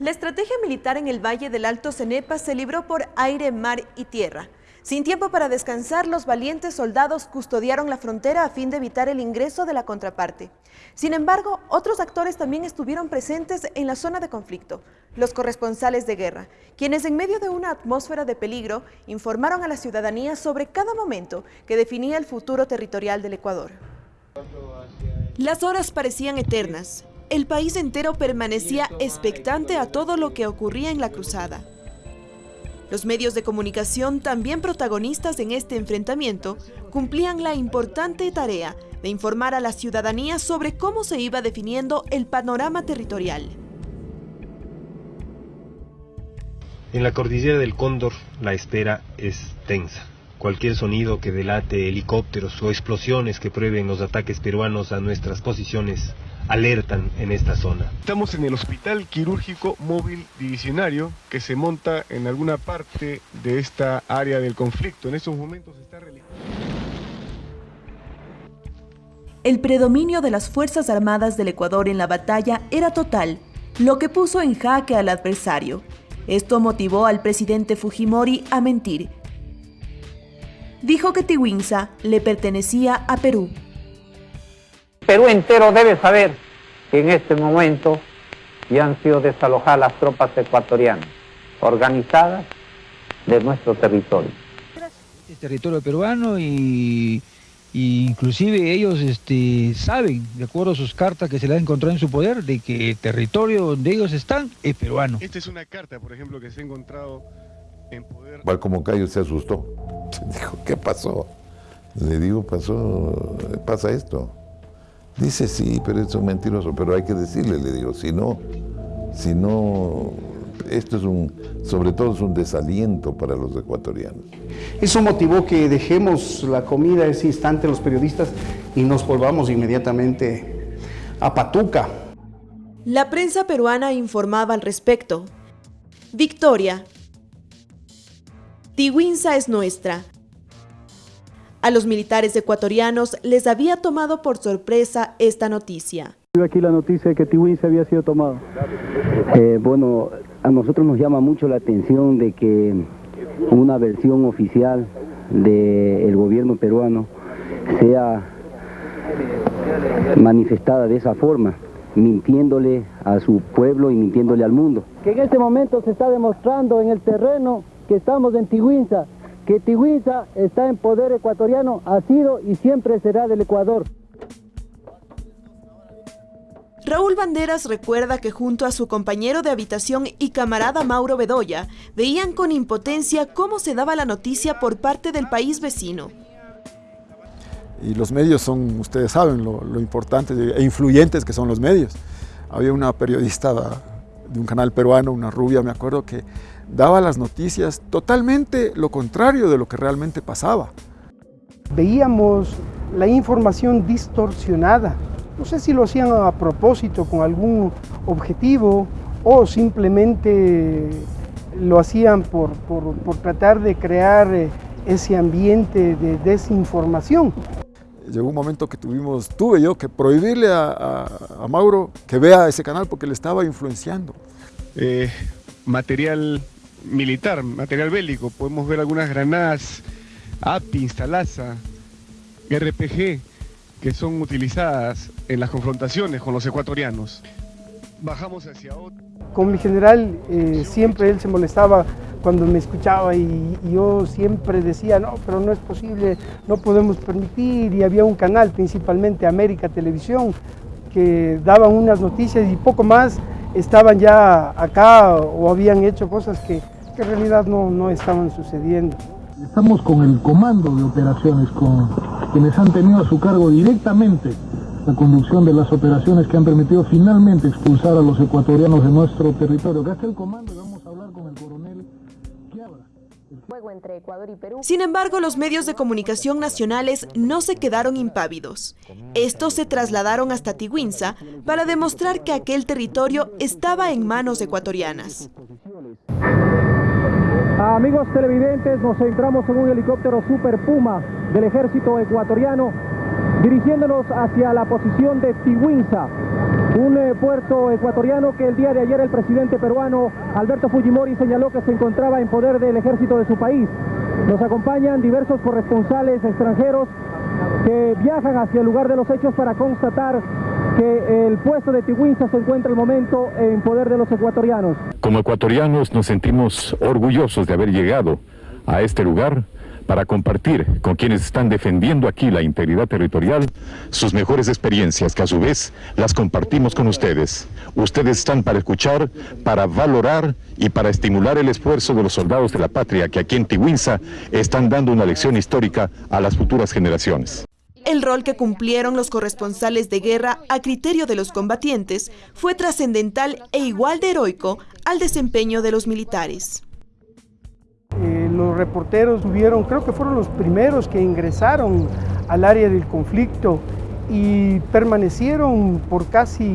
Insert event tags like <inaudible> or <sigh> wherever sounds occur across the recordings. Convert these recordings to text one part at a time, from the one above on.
La estrategia militar en el Valle del Alto Cenepa se libró por aire, mar y tierra. Sin tiempo para descansar, los valientes soldados custodiaron la frontera a fin de evitar el ingreso de la contraparte. Sin embargo, otros actores también estuvieron presentes en la zona de conflicto, los corresponsales de guerra, quienes en medio de una atmósfera de peligro informaron a la ciudadanía sobre cada momento que definía el futuro territorial del Ecuador. Las horas parecían eternas, el país entero permanecía expectante a todo lo que ocurría en la cruzada. Los medios de comunicación, también protagonistas en este enfrentamiento, cumplían la importante tarea de informar a la ciudadanía sobre cómo se iba definiendo el panorama territorial. En la cordillera del Cóndor la espera es tensa. Cualquier sonido que delate helicópteros o explosiones que prueben los ataques peruanos a nuestras posiciones alertan en esta zona. Estamos en el Hospital Quirúrgico Móvil Divisionario que se monta en alguna parte de esta área del conflicto. En estos momentos está realizando... El predominio de las Fuerzas Armadas del Ecuador en la batalla era total, lo que puso en jaque al adversario. Esto motivó al presidente Fujimori a mentir. Dijo que Tiwinsa le pertenecía a Perú. Perú entero debe saber que en este momento ya han sido desalojadas las tropas ecuatorianas, organizadas de nuestro territorio. Es territorio peruano y, inclusive ellos este, saben, de acuerdo a sus cartas que se le han encontrado en su poder, de que el territorio donde ellos están es peruano. Esta es una carta, por ejemplo, que se ha encontrado en poder... Como Cayo se asustó, <laughs> dijo, ¿qué pasó? Le digo, pasó, pasa esto. Dice, sí, pero es un mentiroso, pero hay que decirle, le digo, si no, si no, esto es un, sobre todo es un desaliento para los ecuatorianos. Eso motivó que dejemos la comida ese instante los periodistas y nos volvamos inmediatamente a Patuca. La prensa peruana informaba al respecto. Victoria. Tiwinsa es nuestra. A los militares ecuatorianos les había tomado por sorpresa esta noticia. Aquí la noticia de que se había sido tomado. Eh, bueno, a nosotros nos llama mucho la atención de que una versión oficial del gobierno peruano sea manifestada de esa forma, mintiéndole a su pueblo y mintiéndole al mundo. Que en este momento se está demostrando en el terreno que estamos en Tihuinza, que Tihuiza está en poder ecuatoriano, ha sido y siempre será del Ecuador. Raúl Banderas recuerda que junto a su compañero de habitación y camarada Mauro Bedoya, veían con impotencia cómo se daba la noticia por parte del país vecino. Y los medios son, ustedes saben, lo, lo importantes e influyentes que son los medios. Había una periodista de un canal peruano, una rubia, me acuerdo, que daba las noticias totalmente lo contrario de lo que realmente pasaba. Veíamos la información distorsionada. No sé si lo hacían a propósito, con algún objetivo, o simplemente lo hacían por, tratar de crear eh, ese ambiente de desinformación. Llegó un momento que tuvimos, tuve yo que prohibirle a, Mauro que vea ese canal porque le estaba influenciando. Eh, material militar, material bélico. Podemos ver algunas granadas API, Instalaza, RPG, que son utilizadas en las confrontaciones con los ecuatorianos. Bajamos hacia otro. Con mi general eh, siempre él se molestaba cuando me escuchaba y, yo siempre decía, no, pero no es posible, no podemos permitir. Y había un canal, principalmente América Televisión, que daban unas noticias y poco más estaban ya acá o habían hecho cosas que, en realidad no, no estaban sucediendo. Estamos con el comando de operaciones, con quienes han tenido a su cargo directamente la conducción de las operaciones que han permitido finalmente expulsar a los ecuatorianos de nuestro territorio. Acá está el comando y vamos a hablar con el coronel entre Ecuador y Perú. Sin embargo, los medios de comunicación nacionales no se quedaron impávidos. Estos se trasladaron hasta Tihuinza para demostrar que aquel territorio estaba en manos ecuatorianas. Amigos televidentes, nos centramos en un helicóptero Super Puma del ejército ecuatoriano dirigiéndonos hacia la posición de Tihuinza. Un eh, puerto ecuatoriano que el día de ayer el presidente peruano Alberto Fujimori señaló que se encontraba en poder del ejército de su país. Nos acompañan diversos corresponsales extranjeros que viajan hacia el lugar de los hechos para constatar que el puesto de Tigüinza se encuentra al momento en poder de los ecuatorianos. Como ecuatorianos nos sentimos orgullosos de haber llegado a este lugar para compartir con quienes están defendiendo aquí la integridad territorial sus mejores experiencias, que a su vez las compartimos con ustedes. Ustedes están para escuchar, para valorar y para estimular el esfuerzo de los soldados de la patria que aquí en Tigüinza están dando una lección histórica a las futuras generaciones. El rol que cumplieron los corresponsales de guerra a criterio de los combatientes fue trascendental e igual de heroico al desempeño de los militares. Eh, los reporteros tuvieron, creo que fueron los primeros que ingresaron al área del conflicto y permanecieron por casi eh,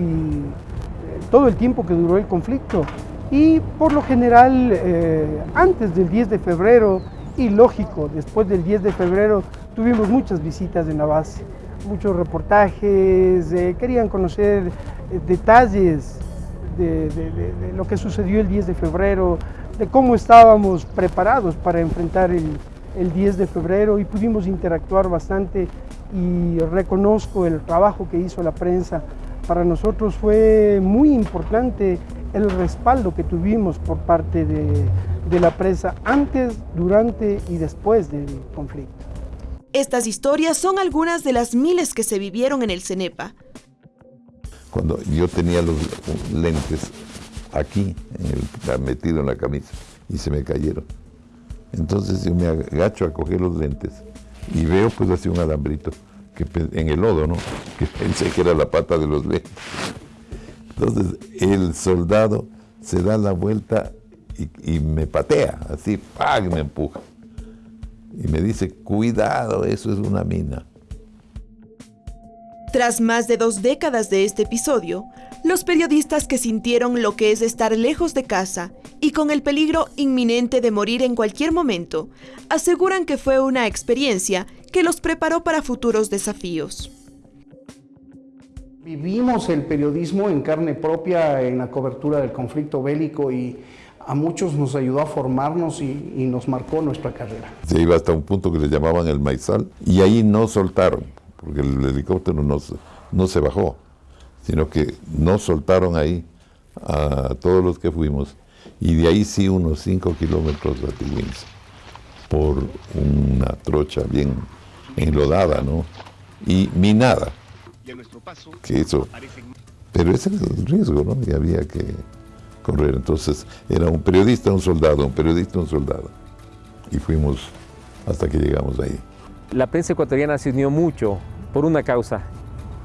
todo el tiempo que duró el conflicto. Y por lo general, eh, antes del 10 de febrero, y lógico, después del 10 de febrero tuvimos muchas visitas en la base, muchos reportajes, querían conocer detalles de, lo que sucedió el 10 de febrero, de cómo estábamos preparados para enfrentar el, 10 de febrero y pudimos interactuar bastante y reconozco el trabajo que hizo la prensa. Para nosotros fue muy importante el respaldo que tuvimos por parte de la prensa antes, durante y después del conflicto. Estas historias son algunas de las miles que se vivieron en el CENEPA. Cuando yo tenía los lentes aquí, metido en la camisa, y se me cayeron. Entonces yo me agacho a coger los lentes y veo pues así un alambrito que, en el lodo, ¿no? <laughs> Que pensé que era la pata de los lentes. Entonces el soldado se da la vuelta y, me patea, así, ¡pag! me empuja. Y me dice, cuidado, eso es una mina. Tras más de dos décadas de este episodio, los periodistas que sintieron lo que es estar lejos de casa y con el peligro inminente de morir en cualquier momento, aseguran que fue una experiencia que los preparó para futuros desafíos. Vivimos el periodismo en carne propia en la cobertura del conflicto bélico y a muchos nos ayudó a formarnos y, nos marcó nuestra carrera. Se iba hasta un punto que le llamaban el maizal y ahí no soltaron, porque el helicóptero no, no se bajó sino que no soltaron ahí a todos los que fuimos, y de ahí sí unos 5 kilómetros a Tigüins, por una trocha bien enlodada, ¿no? Y minada. Que eso, pero ese era el riesgo, ¿no? Y había que correr. Entonces era un periodista, un soldado, un periodista, un soldado. Y fuimos hasta que llegamos ahí. La prensa ecuatoriana se unió mucho por una causa,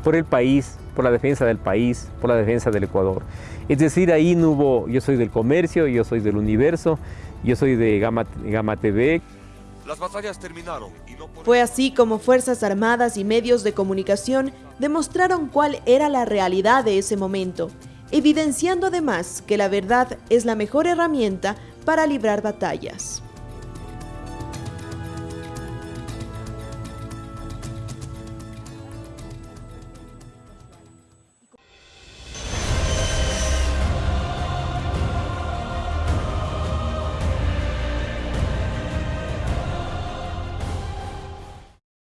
por el país, por la defensa del país, por la defensa del Ecuador. Es decir, ahí no hubo, yo soy del comercio, yo soy del universo, yo soy de Gama, Gama TV. Las batallas terminaron. Fue así como Fuerzas Armadas y medios de comunicación demostraron cuál era la realidad de ese momento, evidenciando además que la verdad es la mejor herramienta para librar batallas.